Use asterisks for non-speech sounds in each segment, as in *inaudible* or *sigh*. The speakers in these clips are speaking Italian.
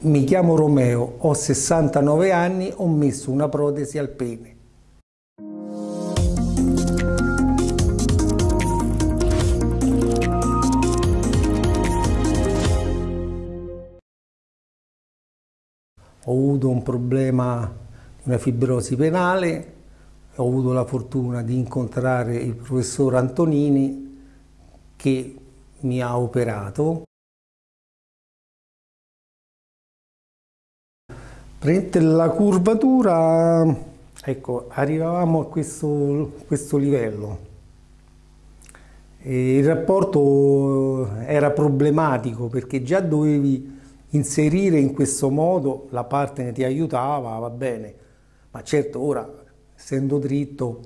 Mi chiamo Romeo, ho 69 anni, ho messo una protesi al pene. Ho avuto un problema di una fibrosi penale, ho avuto la fortuna di incontrare il professor Antonini che mi ha operato Prendete la curvatura, ecco, arrivavamo a questo, questo livello. E il rapporto era problematico perché già dovevi inserire in questo modo, la partner ti aiutava, va bene, ma certo ora, essendo dritto,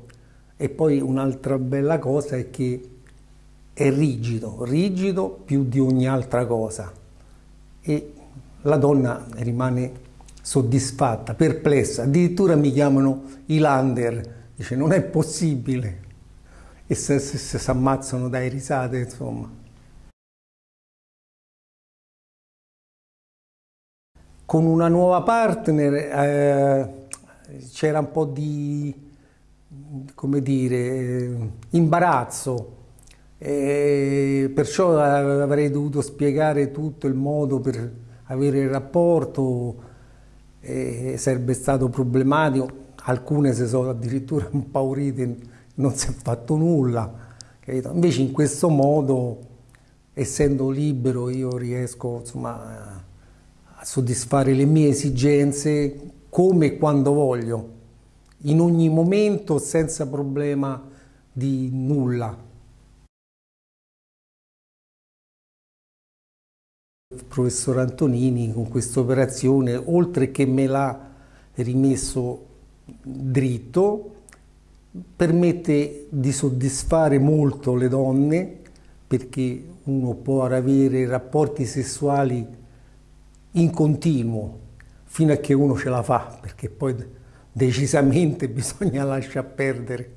e poi un'altra bella cosa è che è rigido, rigido più di ogni altra cosa. E la donna rimane soddisfatta, perplessa, addirittura mi chiamano Ilander, dice non è possibile. E se si ammazzano dai risate insomma. Con una nuova partner eh, c'era un po' di, come dire, imbarazzo, e perciò avrei dovuto spiegare tutto il modo per avere il rapporto, e sarebbe stato problematico, alcune si sono addirittura *laughs* impaurite, non si è fatto nulla, capito? invece in questo modo, essendo libero, io riesco insomma, a soddisfare le mie esigenze come e quando voglio, in ogni momento senza problema di nulla. Il professor Antonini con questa operazione, oltre che me l'ha rimesso dritto, permette di soddisfare molto le donne perché uno può avere rapporti sessuali in continuo fino a che uno ce la fa, perché poi decisamente *laughs* bisogna lasciar perdere.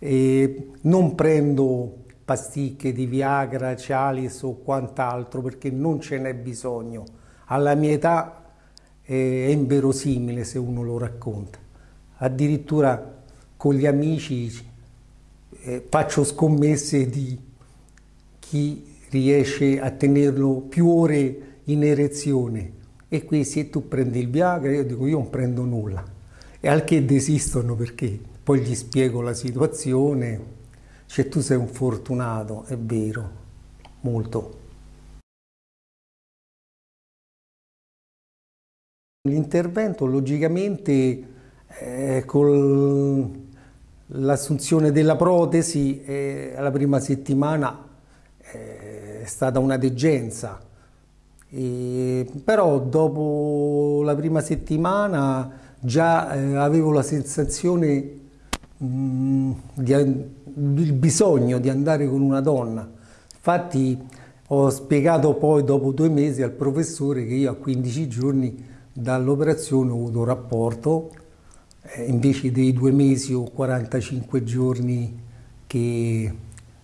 E non prendo pasticche di Viagra, Cialis o quant'altro perché non ce n'è bisogno. Alla mia età è inverosimile se uno lo racconta. Addirittura con gli amici eh, faccio scommesse di chi riesce a tenerlo più ore in erezione e qui se tu prendi il Viagra io dico io non prendo nulla e al che desistono perché poi gli spiego la situazione cioè tu sei un fortunato, è vero, molto. L'intervento logicamente eh, con l'assunzione della protesi eh, alla prima settimana eh, è stata una degenza, e, però dopo la prima settimana già eh, avevo la sensazione di il bisogno di andare con una donna. Infatti ho spiegato poi dopo due mesi al professore che io a 15 giorni dall'operazione ho avuto rapporto, eh, invece dei due mesi o 45 giorni che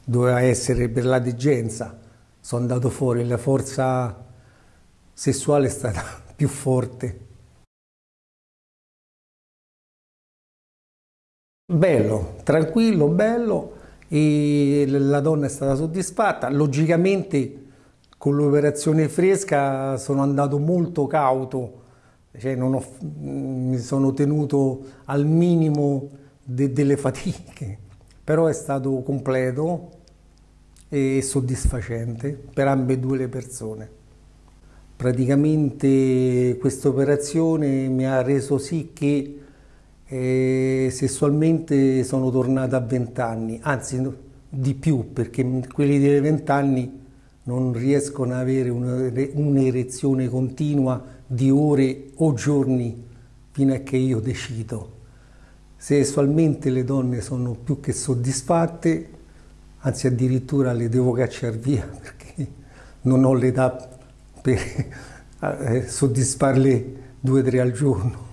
doveva essere per la degenza. Sono andato fuori, la forza sessuale è stata *laughs* più forte. Bello, tranquillo, bello e la donna è stata soddisfatta. Logicamente con l'operazione fresca sono andato molto cauto, cioè ho, mi sono tenuto al minimo de, delle fatiche, però è stato completo e soddisfacente per ambedue le persone. Praticamente questa operazione mi ha reso sì che e sessualmente sono tornata a 20 anni, anzi di più perché quelli dei 20 anni non riescono ad avere un'erezione continua di ore o giorni fino a che io decido. Sessualmente le donne sono più che soddisfatte, anzi addirittura le devo cacciare via *laughs* perché non ho l'età per *laughs* eh, soddisfarle due o tre al giorno.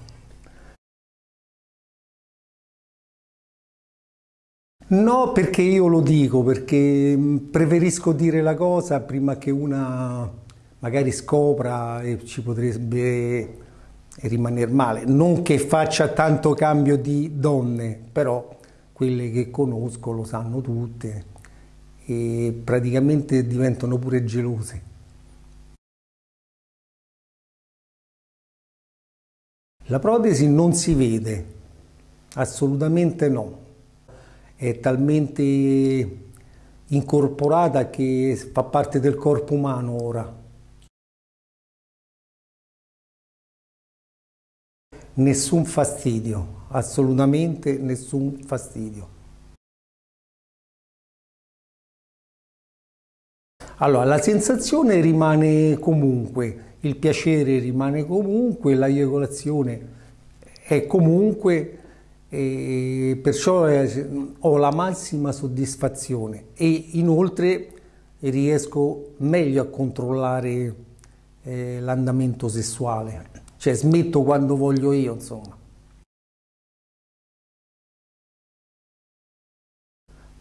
No, perché io lo dico, perché mm, preferisco dire la cosa prima che una magari scopra e ci potrebbe rimanere male. Non che faccia tanto cambio di donne, però quelle che conosco lo sanno tutte e praticamente diventano pure gelose. La protesi non si vede, assolutamente no, è talmente incorporata che fa parte del corpo umano ora. Nessun fastidio, assolutamente nessun fastidio. Allora, la sensazione rimane comunque, il piacere rimane comunque, la eiaculazione è comunque, e perciò ho la massima soddisfazione e inoltre riesco meglio a controllare eh, l'andamento sessuale, cioè smetto quando voglio io, insomma.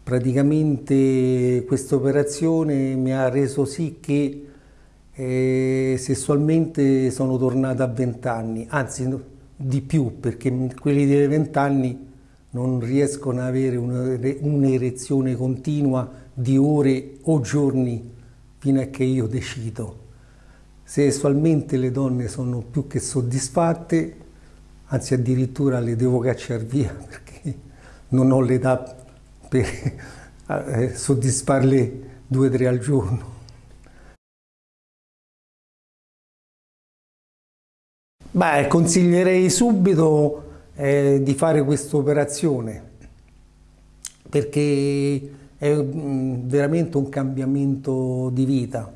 Praticamente questa operazione mi ha reso sì che eh, sessualmente sono tornato a 20 anni, anzi di più perché quelli dei 20 anni non riescono ad avere un'erezione continua di ore o giorni fino a che io decido. Sessualmente le donne sono più che soddisfatte, anzi addirittura le devo cacciare via *laughs* perché non ho l'età per eh, soddisfarle due o tre al giorno. Beh, consiglierei subito eh, di fare questa operazione perché è mm, veramente un cambiamento di vita.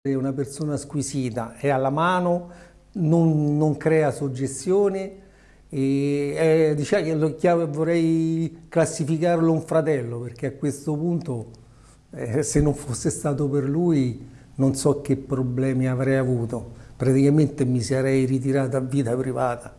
È una persona squisita, è alla mano, non, non crea suggestione è, diciamo, vorrei classificarlo un fratello perché a questo punto eh, se non fosse stato per lui non so che problemi avrei avuto, praticamente mi sarei ritirato a vita privata.